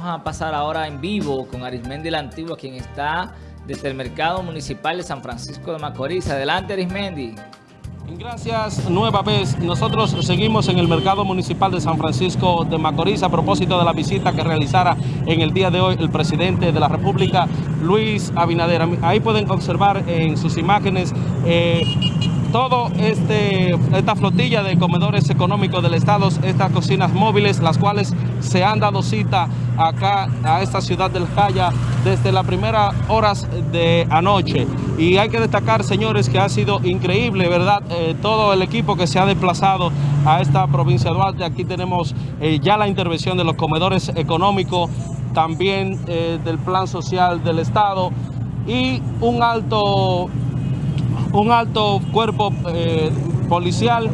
Vamos a pasar ahora en vivo con Arismendi la Antigua, quien está desde el Mercado Municipal de San Francisco de Macorís. Adelante, Arismendi. Gracias nueva vez. Nosotros seguimos en el Mercado Municipal de San Francisco de Macorís a propósito de la visita que realizara en el día de hoy el presidente de la República, Luis Abinader. Ahí pueden observar en sus imágenes eh, todo este esta flotilla de comedores económicos del Estado, estas cocinas móviles, las cuales se han dado cita acá a esta ciudad del Jaya desde las primeras horas de anoche. Y hay que destacar, señores, que ha sido increíble, ¿verdad? Eh, todo el equipo que se ha desplazado a esta provincia de Duarte. Aquí tenemos eh, ya la intervención de los comedores económicos, también eh, del plan social del Estado y un alto un alto cuerpo policial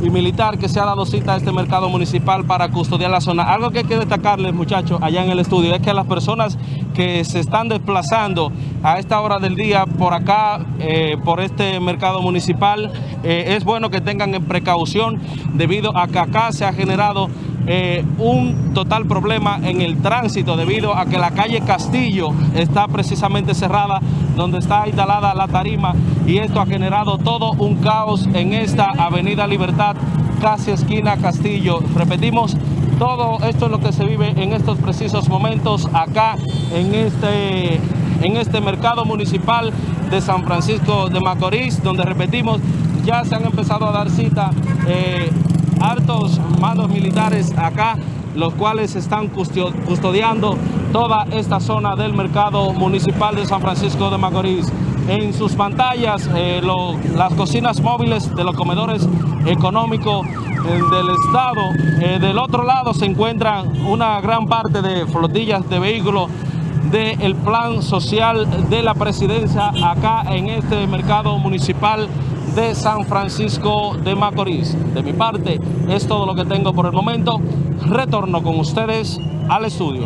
y militar que se ha dado cita a este mercado municipal para custodiar la zona. Algo que hay que destacarles, muchachos, allá en el estudio, es que las personas que se están desplazando a esta hora del día por acá, eh, por este mercado municipal, eh, es bueno que tengan precaución debido a que acá se ha generado eh, un total problema en el tránsito debido a que la calle Castillo está precisamente cerrada donde está instalada la tarima y esto ha generado todo un caos en esta avenida Libertad casi esquina Castillo. Repetimos, todo esto es lo que se vive en estos precisos momentos acá en este, en este mercado municipal de San Francisco de Macorís, donde repetimos, ya se han empezado a dar cita eh, hartos mandos militares acá, los cuales están custodiando toda esta zona del mercado municipal de San Francisco de Macorís. En sus pantallas, eh, las cocinas móviles de los comedores económicos eh, del Estado. Eh, del otro lado se encuentran una gran parte de flotillas de vehículos del plan social de la presidencia acá en este mercado municipal de San Francisco de Macorís. De mi parte, es todo lo que tengo por el momento. Retorno con ustedes al estudio.